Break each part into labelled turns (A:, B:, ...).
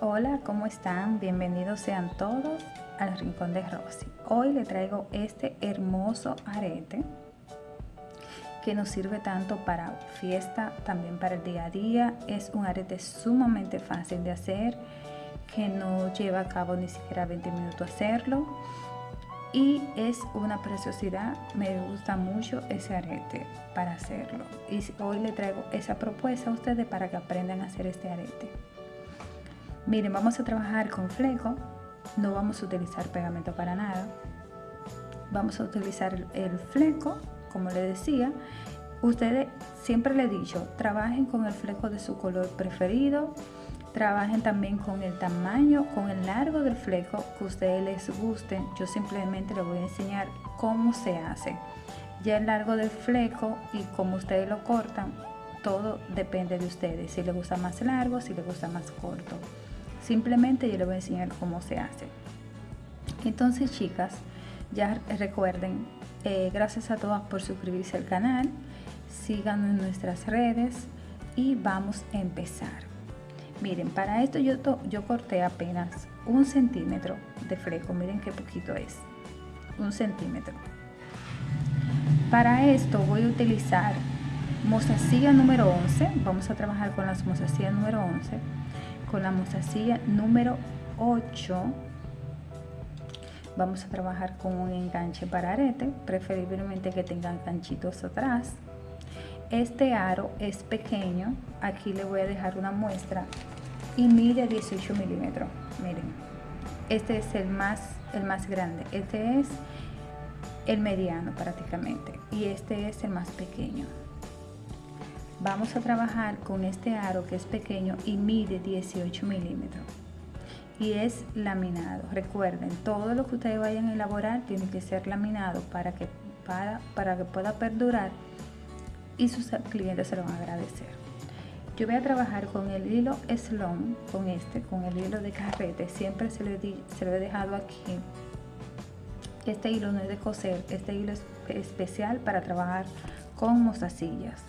A: Hola, ¿cómo están? Bienvenidos sean todos al Rincón de Rosy. Hoy le traigo este hermoso arete que nos sirve tanto para fiesta, también para el día a día. Es un arete sumamente fácil de hacer, que no lleva a cabo ni siquiera 20 minutos hacerlo. Y es una preciosidad, me gusta mucho ese arete para hacerlo. Y hoy le traigo esa propuesta a ustedes para que aprendan a hacer este arete. Miren, vamos a trabajar con fleco, no vamos a utilizar pegamento para nada. Vamos a utilizar el fleco, como le decía. Ustedes, siempre le he dicho, trabajen con el fleco de su color preferido. Trabajen también con el tamaño, con el largo del fleco que ustedes les guste. Yo simplemente les voy a enseñar cómo se hace. Ya el largo del fleco y cómo ustedes lo cortan, todo depende de ustedes. Si les gusta más largo, si les gusta más corto. Simplemente yo les voy a enseñar cómo se hace. Entonces chicas, ya recuerden, eh, gracias a todas por suscribirse al canal, síganos en nuestras redes y vamos a empezar. Miren, para esto yo, yo corté apenas un centímetro de fleco, miren qué poquito es, un centímetro. Para esto voy a utilizar mostacilla número 11, vamos a trabajar con las mostacillas número 11 con la mostacilla número 8 vamos a trabajar con un enganche para arete preferiblemente que tengan ganchitos atrás. Este aro es pequeño. Aquí le voy a dejar una muestra y mide 18 milímetros. Miren este es el más el más grande. Este es el mediano prácticamente. Y este es el más pequeño Vamos a trabajar con este aro que es pequeño y mide 18 milímetros y es laminado. Recuerden, todo lo que ustedes vayan a elaborar tiene que ser laminado para que, para, para que pueda perdurar y sus clientes se lo van a agradecer. Yo voy a trabajar con el hilo slon, con este, con el hilo de carrete. Siempre se lo, se lo he dejado aquí. Este hilo no es de coser, este hilo es especial para trabajar con mostacillas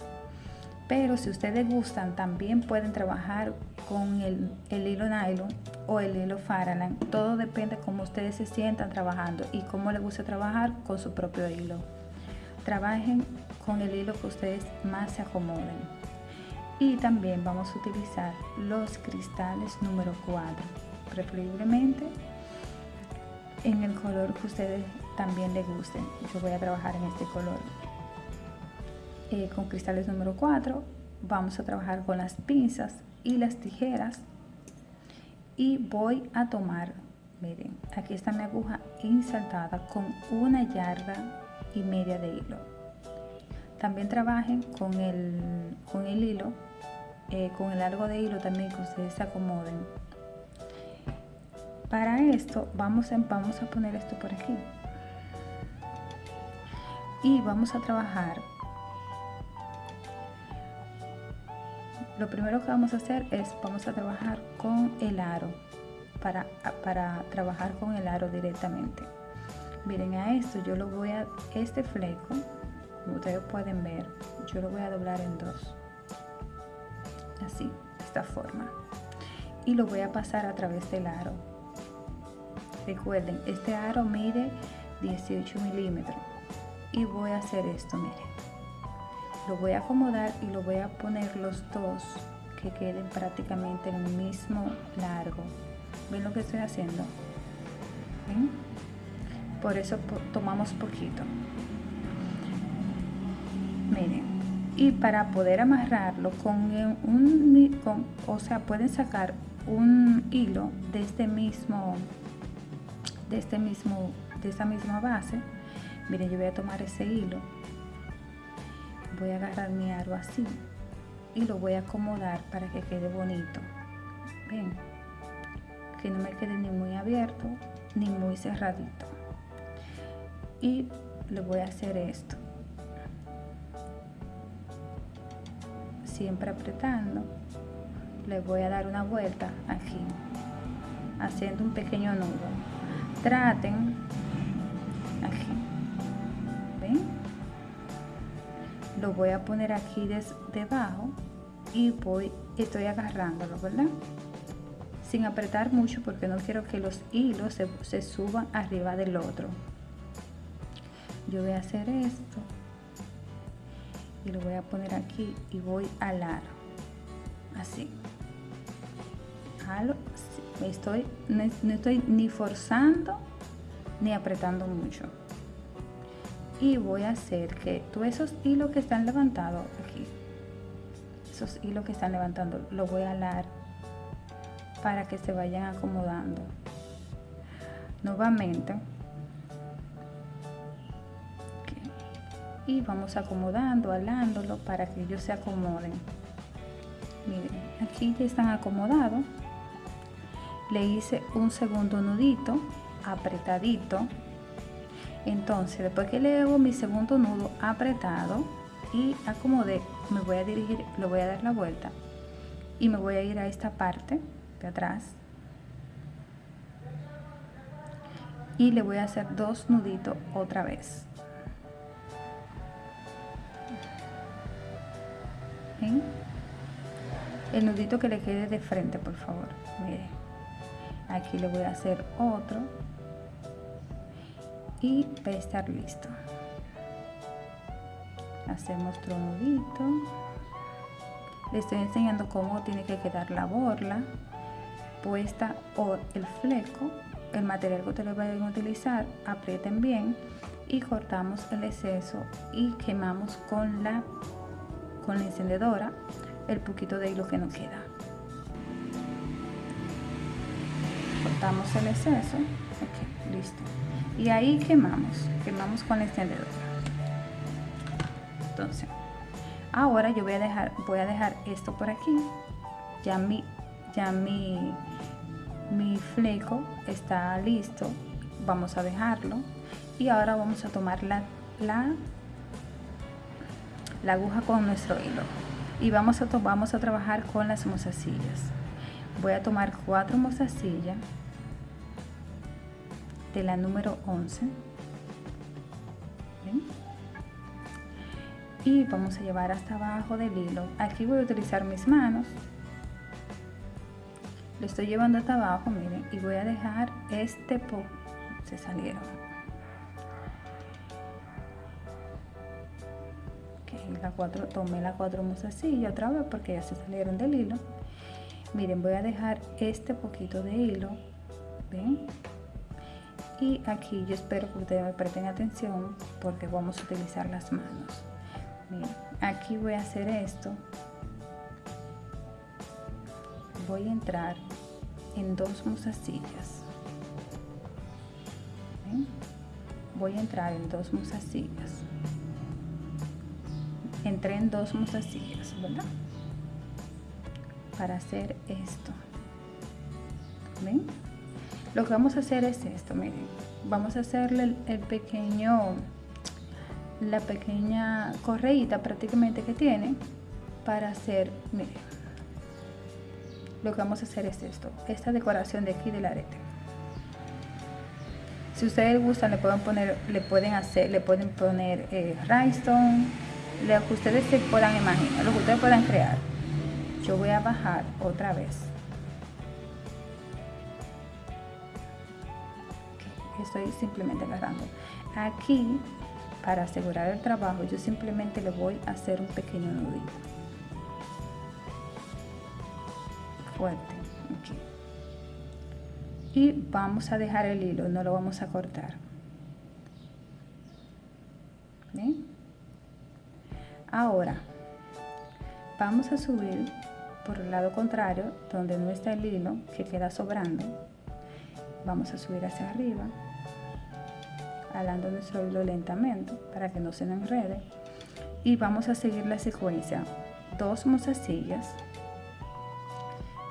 A: pero si ustedes gustan también pueden trabajar con el, hilo nylon o el hilo Faraland todo depende cómo ustedes se sientan trabajando y cómo les gusta trabajar con su propio hilo. Trabajen con el hilo que ustedes más se acomoden. Y también vamos a utilizar los cristales número 4 preferiblemente en el color que ustedes también les gusten. Yo voy a trabajar en este color eh, con cristales número 4 vamos a trabajar con las pinzas y las tijeras y voy a tomar miren aquí está mi aguja insertada con una yarda y media de hilo. También trabajen con el con el hilo eh, con el largo de hilo también que ustedes se acomoden. Para esto vamos a, vamos a poner esto por aquí. Y vamos a trabajar lo primero que vamos a hacer es vamos a trabajar con el aro para, para trabajar con el aro directamente. Miren a esto yo lo voy a este fleco como ustedes pueden ver yo lo voy a doblar en dos. Así esta forma. Y lo voy a pasar a través del aro. Recuerden este aro mide 18 milímetros. Y voy a hacer esto miren lo voy a acomodar y lo voy a poner los dos que queden prácticamente en el mismo largo. Ven lo que estoy haciendo por eso tomamos poquito. Miren y para poder amarrarlo con un con, o sea pueden sacar un hilo de este mismo de este mismo de esta misma base. Miren yo voy a tomar ese hilo voy a agarrar mi aro así y lo voy a acomodar para que quede bonito. Ven que no me quede ni muy abierto ni muy cerradito. Y le voy a hacer esto. Siempre apretando le voy a dar una vuelta aquí haciendo un pequeño nudo. Traten lo voy a poner aquí debajo y voy estoy agarrándolo verdad sin apretar mucho porque no quiero que los hilos se, se suban arriba del otro. Yo voy a hacer esto y lo voy a poner aquí y voy a alar. Así. Estoy no, estoy ni forzando ni apretando mucho y voy a hacer que todos esos hilos que están levantados aquí esos hilos que están levantando lo voy a alar para que se vayan acomodando nuevamente y vamos acomodando, alándolo para que ellos se acomoden. Miren, aquí ya están acomodados. Le hice un segundo nudito apretadito. Entonces, después que le hago mi segundo nudo apretado y acomodé, me voy a dirigir, lo voy a dar la vuelta y me voy a ir a esta parte de atrás. Y le voy a hacer dos nuditos otra vez. El nudito que le quede de frente por favor. Mire. Aquí le voy a hacer otro y va a estar listo hacemos otro nudito le estoy enseñando cómo tiene que quedar la borla puesta o el fleco el material que ustedes vayan a utilizar aprieten bien y cortamos el exceso y quemamos con la con la encendedora el poquito de hilo que nos queda. Cortamos el exceso, listo. Y ahí quemamos, quemamos con la encendedora. Entonces, ahora yo voy a dejar, voy a dejar esto por aquí. Ya mi, ya mi, mi fleco está listo. Vamos a dejarlo. Y ahora vamos a tomar la, la la aguja con nuestro hilo y vamos a, vamos a trabajar con las mozasillas voy a tomar cuatro mozasillas de la número 11 y vamos a llevar hasta abajo del hilo. Aquí voy a utilizar mis manos. Lo estoy llevando hasta abajo miren y voy a dejar este po se salieron. La cuatro, tomé las cuatro mozasillas otra vez porque ya se salieron del hilo. Miren voy a dejar este poquito de hilo ven y aquí yo espero que ustedes me presten atención porque vamos a utilizar las manos miren, aquí voy a hacer esto voy a entrar en dos mozasillas voy a entrar en dos mozasillas entré en dos mozasillas, ¿verdad? Para hacer esto. ¿Ven? Lo que vamos a hacer es esto, miren. Vamos a hacerle el, pequeño, la pequeña correíta prácticamente que tiene para hacer, miren. Lo que vamos a hacer es esto, esta decoración de aquí del arete. Si ustedes gustan, le pueden poner, le pueden hacer, le pueden poner eh, rhinestone, lo que ustedes se puedan imaginar, lo que ustedes puedan crear. Yo voy a bajar otra vez. Estoy simplemente agarrando. Aquí, para asegurar el trabajo, yo simplemente le voy a hacer un pequeño nudito. Fuerte. Y vamos a dejar el hilo, no lo vamos a cortar. Ahora, vamos a subir por el lado contrario, donde no está el hilo que queda sobrando. Vamos a subir hacia arriba, alando nuestro hilo lentamente para que no se nos enrede. Y vamos a seguir la secuencia. Dos mozasillas.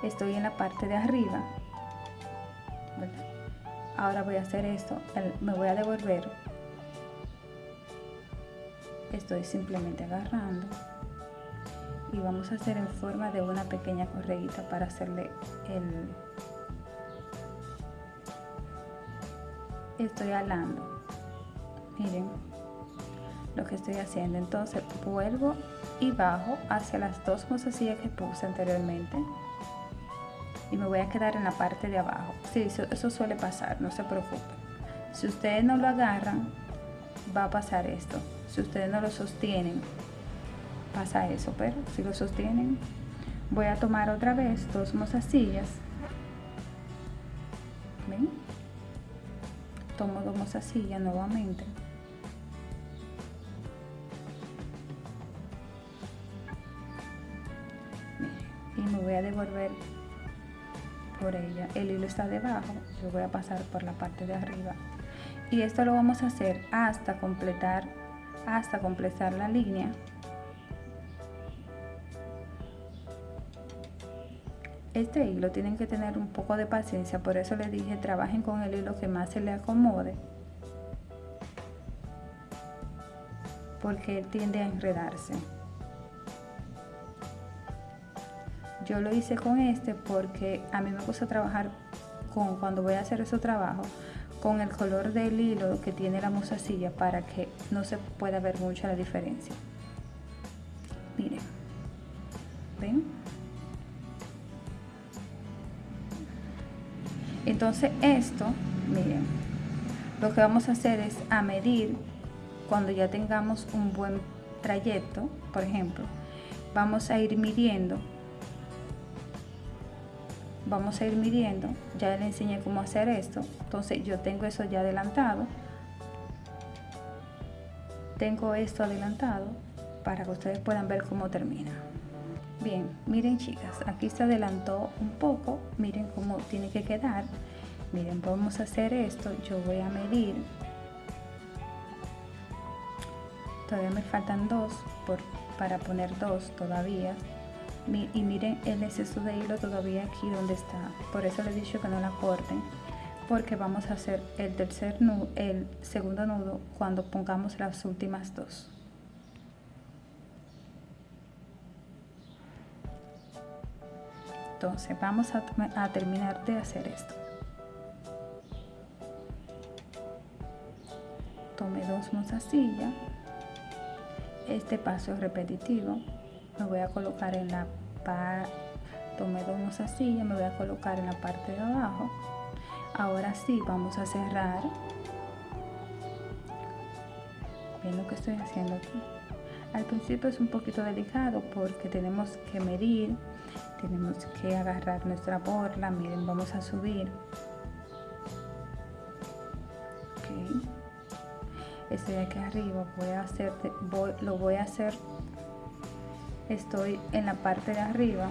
A: Estoy en la parte de arriba. Ahora voy a hacer esto. Me voy a devolver estoy simplemente agarrando y vamos a hacer en forma de una pequeña correíta para hacerle el estoy alando miren lo que estoy haciendo entonces vuelvo y bajo hacia las dos mozasillas que puse anteriormente y me voy a quedar en la parte de abajo. Sí, eso, suele pasar, no se preocupen. Si ustedes no lo agarran, va a pasar esto. Si ustedes no lo sostienen, pasa eso, pero si lo sostienen, voy a tomar otra vez dos mozasillas. ¿Ven? Tomo dos mozasillas nuevamente. Voy a devolver por ella. El hilo está debajo, yo voy a pasar por la parte de arriba. Y esto lo vamos a hacer hasta completar, hasta completar la línea. Este hilo tienen que tener un poco de paciencia, por eso les dije trabajen con el hilo que más se le acomode. Porque tiende a enredarse. Yo lo hice con este porque a mí me gusta trabajar con cuando voy a hacer ese trabajo con el color del hilo que tiene la mozasilla para que no se pueda ver mucho la diferencia. Miren, ¿ven? Entonces esto, miren, lo que vamos a hacer es a medir cuando ya tengamos un buen trayecto, por ejemplo, vamos a ir midiendo vamos a ir midiendo ya le enseñé cómo hacer esto entonces yo tengo eso ya adelantado. Tengo esto adelantado para que ustedes puedan ver cómo termina. Bien miren chicas aquí se adelantó un poco miren cómo tiene que quedar. Miren vamos a hacer esto yo voy a medir. Todavía me faltan dos por, para poner dos todavía y miren el exceso de hilo todavía aquí donde está. Por eso les he dicho que no la corten porque vamos a hacer el tercer nudo el segundo nudo cuando pongamos las últimas dos. Entonces vamos a, a terminar de hacer esto. Tome dos mozasillas este paso es repetitivo me voy a colocar en la parte tomé dos mozasillas me voy a colocar en la parte de abajo. Ahora sí vamos a cerrar. Ven lo que estoy haciendo aquí. Al principio es un poquito delicado porque tenemos que medir tenemos que agarrar nuestra borla. Miren vamos a subir. Okay. este de aquí arriba voy a hacer voy, lo voy a hacer estoy en la parte de arriba.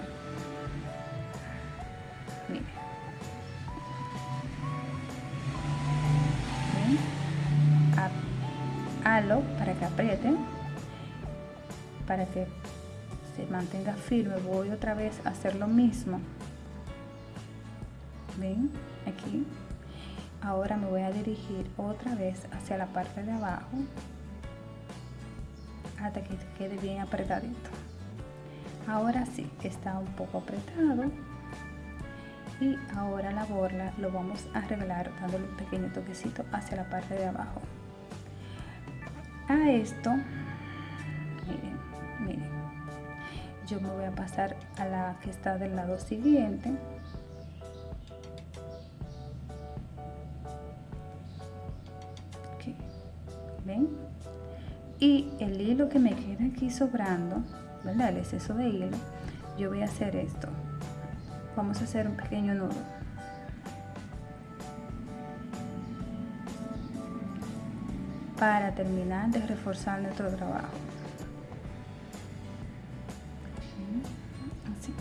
A: Miren. halo para que aprieten para que se mantenga firme. Voy otra vez a hacer lo mismo. Ven aquí. Ahora me voy a dirigir otra vez hacia la parte de abajo. Hasta que quede bien apretadito ahora sí está un poco apretado. Y ahora la borla lo vamos a revelar dándole un pequeño toquecito hacia la parte de abajo. A esto miren miren. Yo me voy a pasar a la que está del lado siguiente. Ven y el hilo que me queda aquí sobrando ¿verdad? el exceso de hilo yo voy a hacer esto. Vamos a hacer un pequeño nudo. Para terminar de reforzar nuestro trabajo. Así.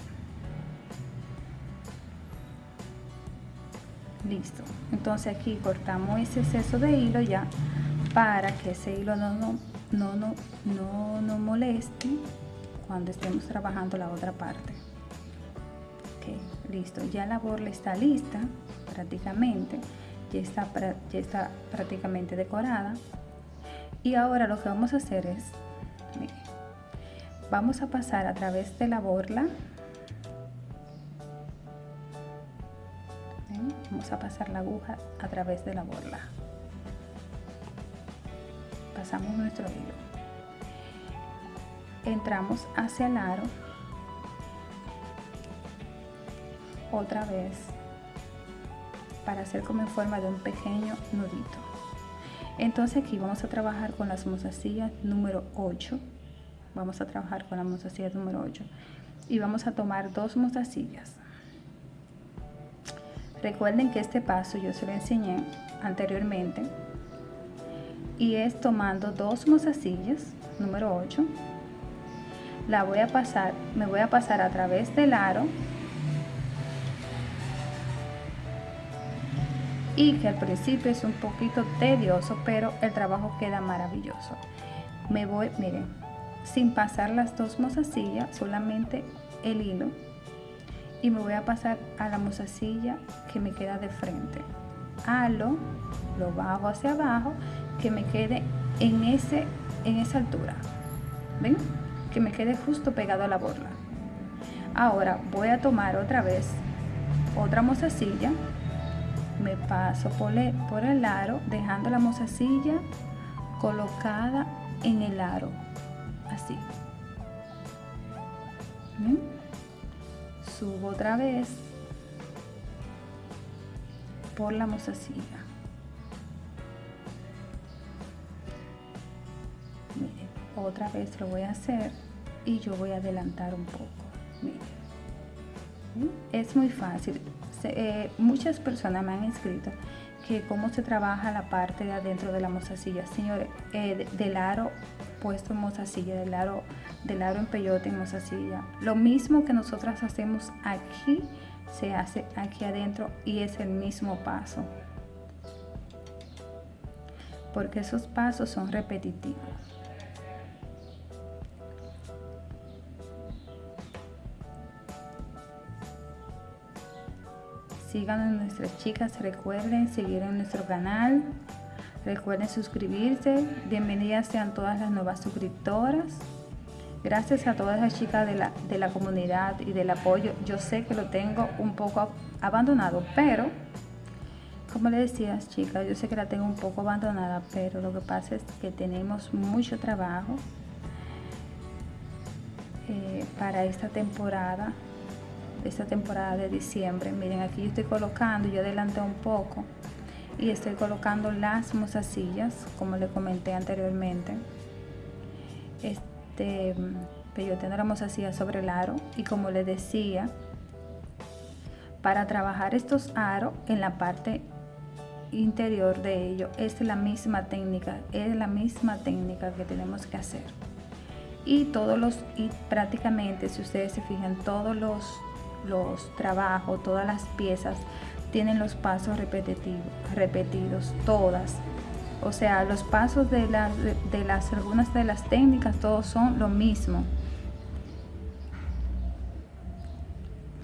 A: Listo. Entonces aquí cortamos ese exceso de hilo ya para que ese hilo no no no no no, moleste cuando estemos trabajando la otra parte. Listo. Ya la borla está lista prácticamente. Ya está, ya está prácticamente decorada. Y ahora lo que vamos a hacer es vamos a pasar a través de la borla. Vamos a pasar la aguja a través de la borla. Pasamos nuestro hilo entramos hacia el aro otra vez para hacer como en forma de un pequeño nudito. Entonces aquí vamos a trabajar con las mozasillas número 8 vamos a trabajar con la mozasilla número 8 y vamos a tomar dos mozasillas recuerden que este paso yo se lo enseñé anteriormente. Y es tomando dos mozasillas número 8 la voy a pasar me voy a pasar a través del aro. Y que al principio es un poquito tedioso pero el trabajo queda maravilloso. Me voy miren sin pasar las dos mozasillas solamente el hilo. Y me voy a pasar a la mozasilla que me queda de frente. Halo lo bajo hacia abajo que me quede en ese en esa altura. Ven que me quede justo pegado a la borla ahora voy a tomar otra vez otra mozasilla me paso por el, aro dejando la mozasilla colocada en el aro. Así. Subo otra vez por la mozasilla otra vez lo voy a hacer y yo voy a adelantar un poco es muy fácil. Eh, muchas personas me han escrito que cómo se trabaja la parte de adentro de la mozasilla. Señores eh, del aro puesto en mozasilla del aro del aro en peyote en mozasilla. Lo mismo que nosotras hacemos aquí se hace aquí adentro y es el mismo paso. Porque esos pasos son repetitivos sigan a nuestras chicas, recuerden seguir en nuestro canal, recuerden suscribirse, bienvenidas sean todas las nuevas suscriptoras. Gracias a todas las chicas de la, de la comunidad y del apoyo. Yo sé que lo tengo un poco abandonado, pero como les decía chicas, yo sé que la tengo un poco abandonada, pero lo que pasa es que tenemos mucho trabajo eh, para esta temporada esta temporada de diciembre. Miren aquí yo estoy colocando yo adelanté un poco y estoy colocando las mozasillas como le comenté anteriormente. Este tengo la mozasilla sobre el aro y como les decía para trabajar estos aros en la parte interior de ello es la misma técnica es la misma técnica que tenemos que hacer. Y todos los y prácticamente si ustedes se fijan todos los los trabajos, todas las piezas tienen los pasos repetitivos, repetidos, todas. O sea, los pasos de, las de las algunas de las técnicas, todos son lo mismo.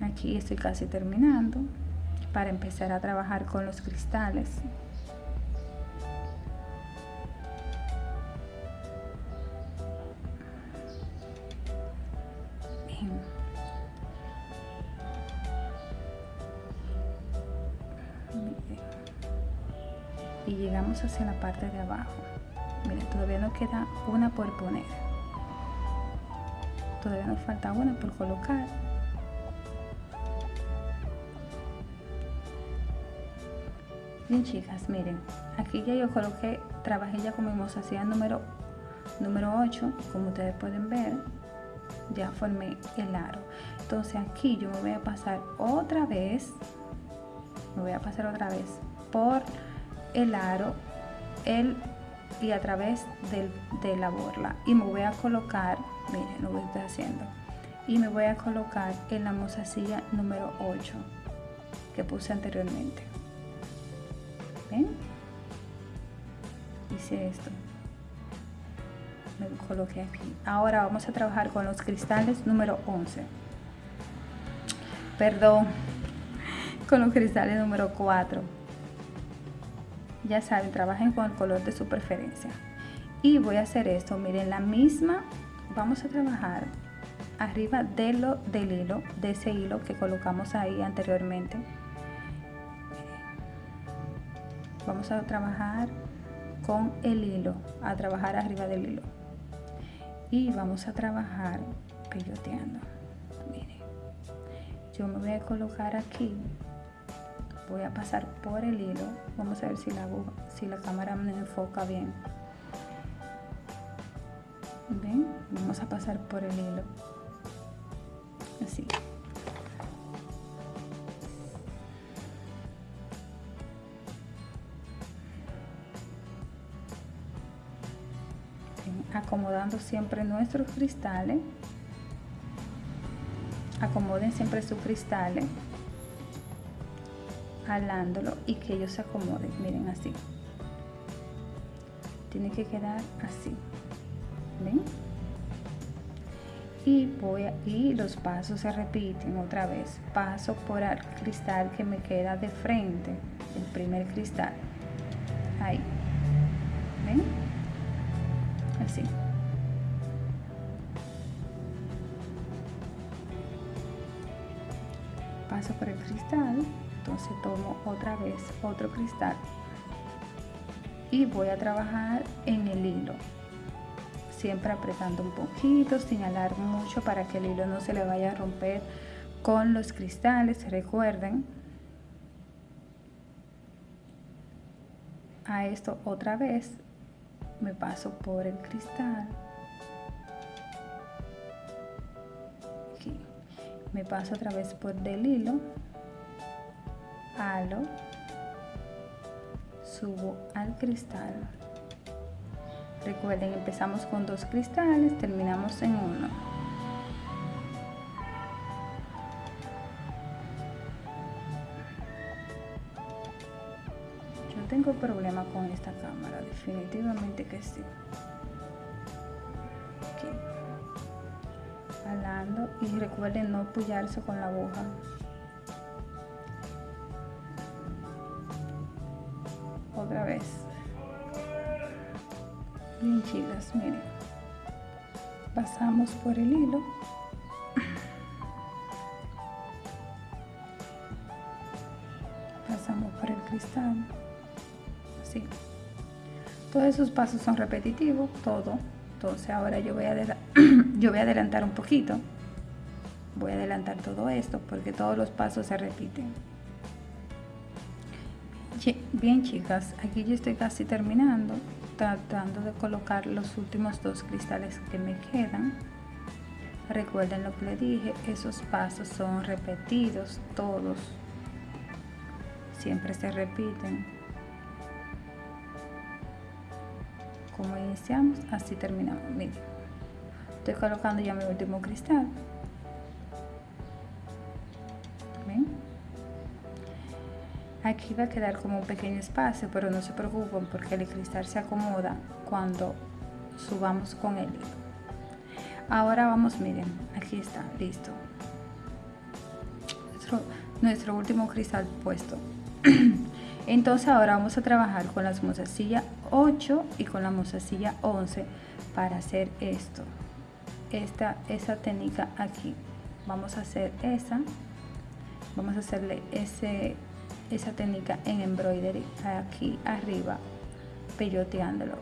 A: Aquí estoy casi terminando para empezar a trabajar con los cristales. Hacia la parte de abajo. Miren todavía nos queda una por poner. Todavía nos falta una por colocar. Bien chicas miren aquí ya yo coloqué trabajé ya con mi mozasilla número número 8 como ustedes pueden ver ya formé el aro. Entonces aquí yo me voy a pasar otra vez me voy a pasar otra vez por el aro el, y a través de la borla. Y me voy a colocar miren lo que estoy haciendo. Y me voy a colocar en la mozasilla número 8 que puse anteriormente. ¿Ven? hice esto. Me coloqué aquí. Ahora vamos a trabajar con los cristales número 11 perdón. Con los cristales número 4 ya saben trabajen con el color de su preferencia. Y voy a hacer esto miren la misma vamos a trabajar arriba de lo, del hilo de ese hilo que colocamos ahí anteriormente. Vamos a trabajar con el hilo a trabajar arriba del hilo. Y vamos a trabajar peyoteando. Miren yo me voy a colocar aquí voy a pasar por el hilo. Vamos a ver si la si la cámara me enfoca bien. Ven vamos a pasar por el hilo. Así. Acomodando siempre nuestros cristales. Acomoden siempre sus cristales jalándolo y que ellos se acomoden. Miren así. Tiene que quedar así. Ven y voy a, y los pasos se repiten otra vez. Paso por el cristal que me queda de frente el primer cristal. Ahí. Ven así. Paso por el cristal entonces tomo otra vez otro cristal. Y voy a trabajar en el hilo. Siempre apretando un poquito sin alar mucho para que el hilo no se le vaya a romper con los cristales recuerden. A esto otra vez me paso por el cristal. Me paso otra vez por del hilo halo subo al cristal. Recuerden empezamos con dos cristales terminamos en uno. Yo tengo problema con esta cámara definitivamente que sí. Aquí. Alando y recuerden no apoyarse con la aguja bien chicas miren. Pasamos por el hilo. Pasamos por el cristal. Así. Todos esos pasos son repetitivos todo. Entonces ahora yo voy a yo voy a adelantar un poquito. Voy a adelantar todo esto porque todos los pasos se repiten. Bien chicas, aquí yo estoy casi terminando, tratando de colocar los últimos dos cristales que me quedan. Recuerden lo que les dije, esos pasos son repetidos todos, siempre se repiten. Como iniciamos, así terminamos. Miren, estoy colocando ya mi último cristal. Aquí va a quedar como un pequeño espacio, pero no se preocupen porque el cristal se acomoda cuando subamos con el hilo. Ahora vamos, miren, aquí está, listo. Nuestro, último cristal puesto. Entonces ahora vamos a trabajar con las mozasilla 8 y con la mozasilla 11 para hacer esto. Esta, esa técnica aquí. Vamos a hacer esa. Vamos a hacerle ese esa técnica en embroidery aquí arriba peyoteándolo.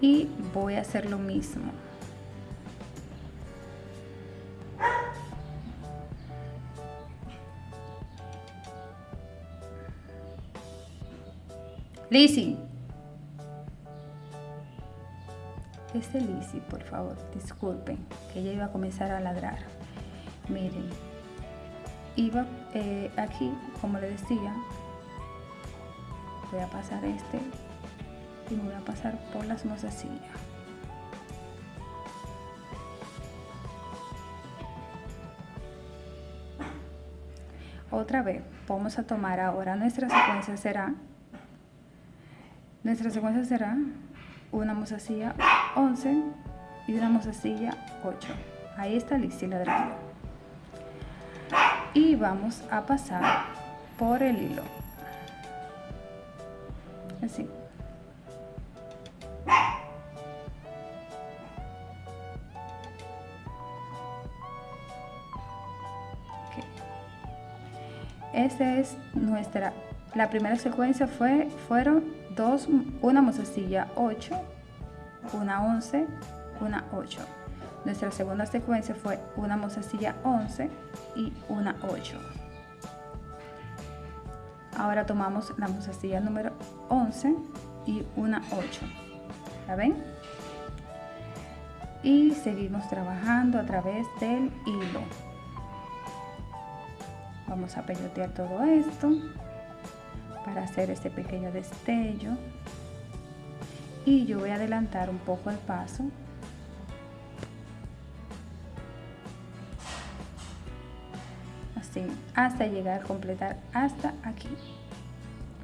A: Y voy a hacer lo mismo. Lizzie este Lizzie por favor disculpen que ella iba a comenzar a ladrar. Miren iba eh, aquí como le decía voy a pasar este y me voy a pasar por las mozasillas otra vez vamos a tomar ahora nuestra secuencia será nuestra secuencia será una mozasilla 11 y una mozasilla 8 ahí está lista la ladrando y vamos a pasar por el hilo. Así. Esta es nuestra la primera secuencia fue fueron dos una mozasilla 8 una 11 una 8 Nuestra segunda secuencia fue una mostacilla 11 y una 8. Ahora tomamos la mostacilla número 11 y una 8. ¿La ven? Y seguimos trabajando a través del hilo. Vamos a peyotear todo esto para hacer este pequeño destello. Y yo voy a adelantar un poco el paso hasta llegar a completar hasta aquí.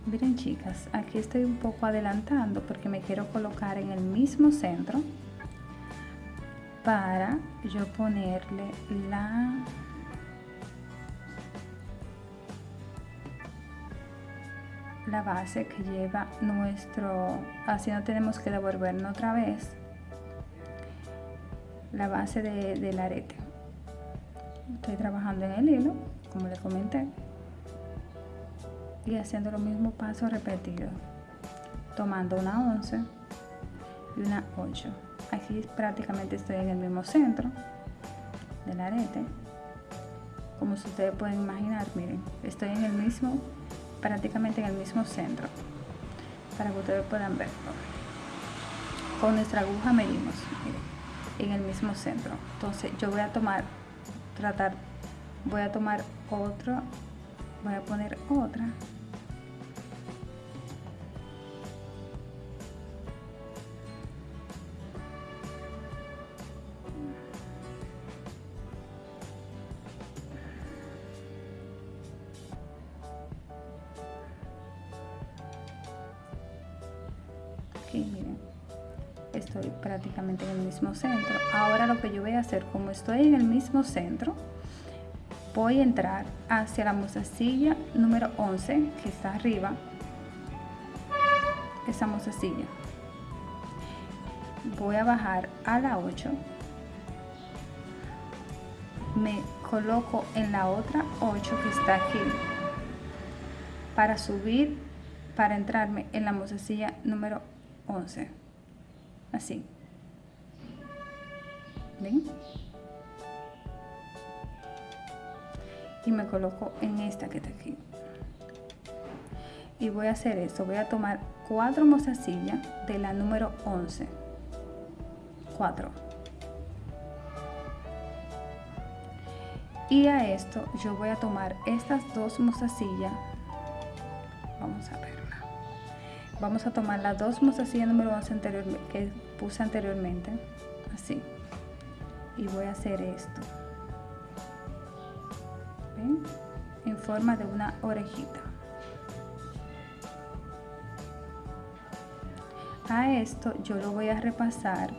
A: Miren chicas aquí estoy un poco adelantando porque me quiero colocar en el mismo centro para yo ponerle la la base que lleva nuestro así no tenemos que devolvernos otra vez la base de, del arete. Estoy trabajando en el hilo como les comenté y haciendo los mismos pasos repetidos tomando una 11 y una 8 aquí prácticamente estoy en el mismo centro del arete. Como ustedes pueden imaginar miren estoy en el mismo prácticamente en el mismo centro para que ustedes puedan ver. Con nuestra aguja medimos en el mismo centro. Entonces yo voy a tomar tratar voy a tomar otro voy a poner otra. Miren estoy prácticamente en el mismo centro. Ahora lo que yo voy a hacer como estoy en el mismo centro voy a entrar hacia la mostacilla número 11 que está arriba. Esa mostacilla voy a bajar a la 8 me coloco en la otra 8 que está aquí. Para subir para entrarme en la mostacilla número 11 así. ¿Ven? Y me coloco en esta que está aquí. Y voy a hacer esto voy a tomar cuatro mozasillas de la número 11 4 y a esto yo voy a tomar estas dos mozasillas vamos a verla. Vamos a tomar las dos mozasillas número 11 anterior, que puse anteriormente así. Y voy a hacer esto en forma de una orejita. A esto yo lo voy a repasar.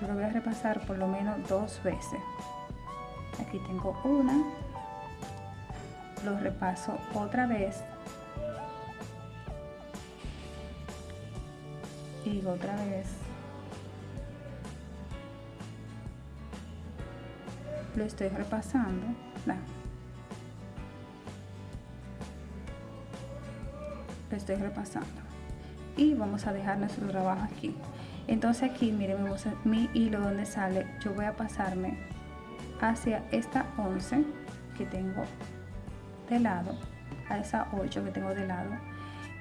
A: Yo lo voy a repasar por lo menos dos veces. Aquí tengo una. Lo repaso otra vez. Y otra vez lo estoy repasando. Lo estoy repasando. Y vamos a dejar nuestro trabajo aquí. Entonces aquí miren mi hilo donde sale. Yo voy a pasarme hacia esta 11 que tengo de lado a esa 8 que tengo de lado.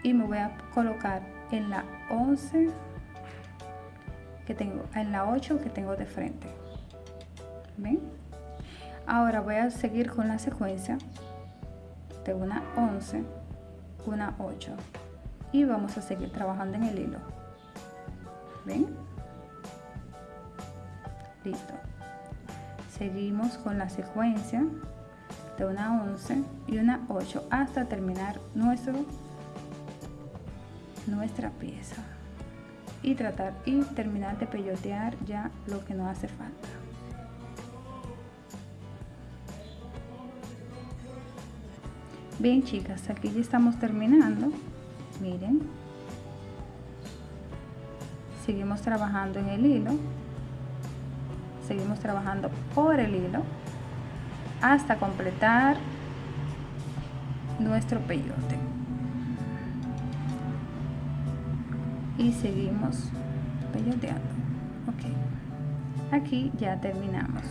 A: Y me voy a colocar en la 11 que tengo en la 8 que tengo de frente. ¿Ven? Ahora voy a seguir con la secuencia de una 11 una 8 y vamos a seguir trabajando en el hilo. Ven listo. Seguimos con la secuencia de una 11 y una 8 hasta terminar nuestro nuestra pieza. Y tratar y terminar de peyotear ya lo que nos hace falta bien chicas aquí ya estamos terminando. Miren. Seguimos trabajando en el hilo. Seguimos trabajando por el hilo hasta completar nuestro peyote. Y seguimos peyoteando. Ok. Aquí ya terminamos.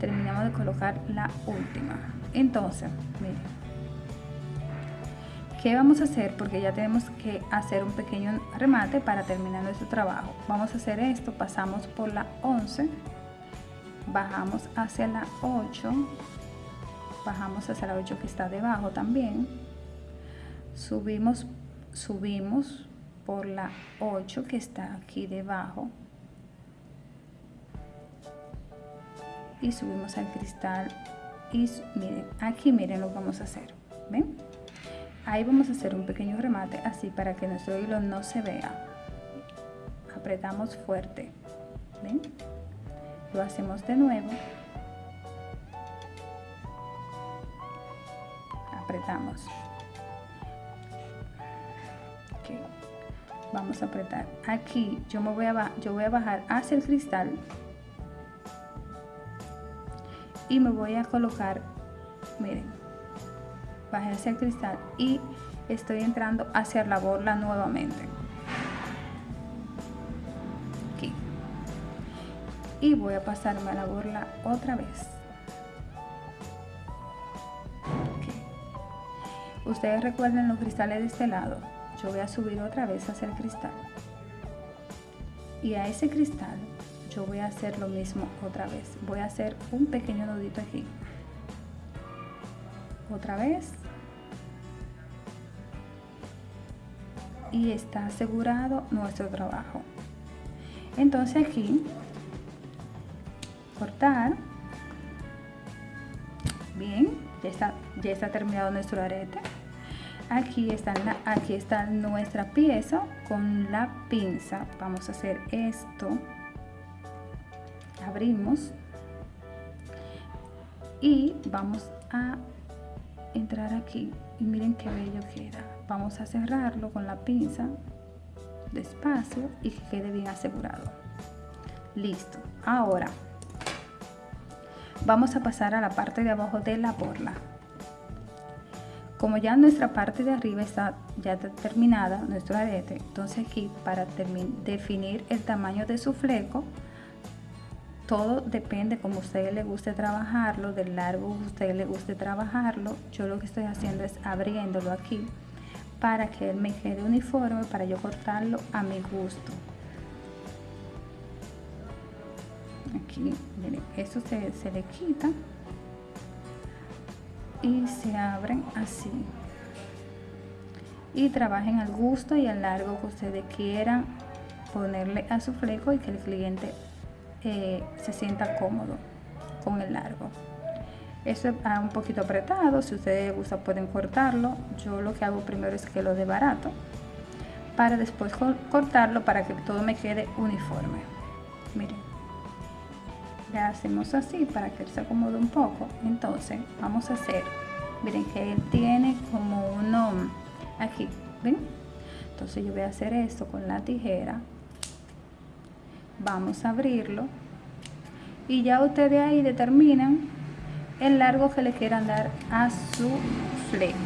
A: Terminamos de colocar la última. Entonces miren ¿Qué vamos a hacer? Porque ya tenemos que hacer un pequeño remate para terminar nuestro trabajo. Vamos a hacer esto, pasamos por la 11, bajamos hacia la 8, bajamos hacia la 8 que está debajo también, subimos, subimos por la 8 que está aquí debajo y subimos al cristal y miren, aquí miren lo que vamos a hacer, ¿ven? Ahí vamos a hacer un pequeño remate así para que nuestro hilo no se vea. Apretamos fuerte, ¿ven? Lo hacemos de nuevo. Apretamos. Vamos a apretar. Aquí yo me voy a yo voy a bajar hacia el cristal y me voy a colocar, miren, bajé hacia el cristal y estoy entrando hacia la borla nuevamente. Aquí. Y voy a pasarme a la borla otra vez. Ustedes recuerden los cristales de este lado. Yo voy a subir otra vez hacia el cristal. Y a ese cristal yo voy a hacer lo mismo otra vez. Voy a hacer un pequeño nudito aquí. Otra vez. Y está asegurado nuestro trabajo. Entonces aquí, cortar. Bien, ya está, ya está terminado nuestro arete. Aquí está, aquí está nuestra pieza con la pinza. Vamos a hacer esto abrimos y vamos a entrar aquí y miren qué bello queda vamos a cerrarlo con la pinza despacio y que quede bien asegurado. Listo. Ahora vamos a pasar a la parte de abajo de la borla. Como ya nuestra parte de arriba está ya terminada nuestro arete entonces aquí para definir el tamaño de su fleco todo depende como a usted le guste trabajarlo, del largo a usted le guste trabajarlo. Yo lo que estoy haciendo es abriéndolo aquí para que él me quede uniforme, para yo cortarlo a mi gusto. Aquí, miren, eso se, se le quita y se abren así. Y trabajen al gusto y al largo que ustedes quieran ponerle a su fleco y que el cliente se sienta cómodo con el largo. Eso es un poquito apretado, si ustedes gusta pueden cortarlo. Yo lo que hago primero es que lo de barato para después cortarlo para que todo me quede uniforme. Miren, ya hacemos así para que se acomode un poco. Entonces vamos a hacer, miren que él tiene como uno aquí, ¿ven? Entonces yo voy a hacer esto con la tijera vamos a abrirlo y ya ustedes ahí determinan el largo que le quieran dar a su fleco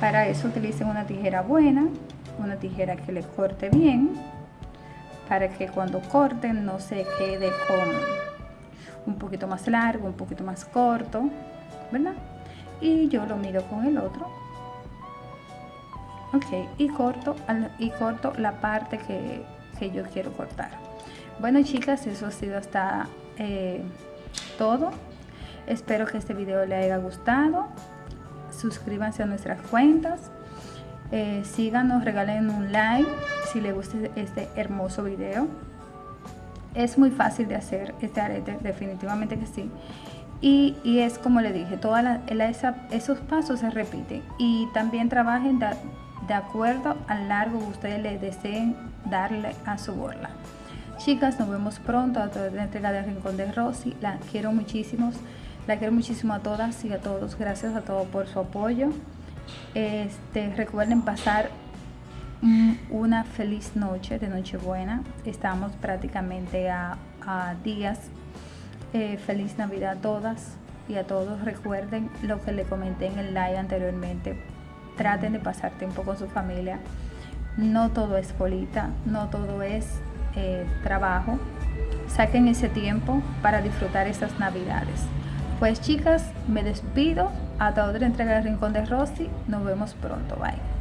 A: para eso utilicen una tijera buena una tijera que le corte bien para que cuando corten no se quede con un poquito más largo un poquito más corto verdad y yo lo mido con el otro ok y corto y corto la parte que yo quiero cortar. Bueno chicas, eso ha sido hasta eh, todo. Espero que este video le haya gustado. Suscríbanse a nuestras cuentas. Eh, síganos, regalen un like si les gusta este hermoso video. Es muy fácil de hacer este arete, definitivamente que sí. Y, es como le dije, todas esos pasos se repiten. Y también trabajen de acuerdo al largo que ustedes les deseen darle a su borla. Chicas, nos vemos pronto a toda la entrega de Rincón de Rosy. La quiero muchísimo, la quiero muchísimo a todas y a todos. Gracias a todos por su apoyo. Este, recuerden pasar una feliz noche de Nochebuena. Estamos prácticamente a, días. Eh, feliz Navidad a todas y a todos. Recuerden lo que le comenté en el live anteriormente traten de pasar tiempo con su familia. no todo es colita, no todo es eh, trabajo. Saquen ese tiempo para disfrutar esas navidades. Pues chicas, me despido. Hasta otra entrega del Rincón de Rosy. Nos vemos pronto. Bye.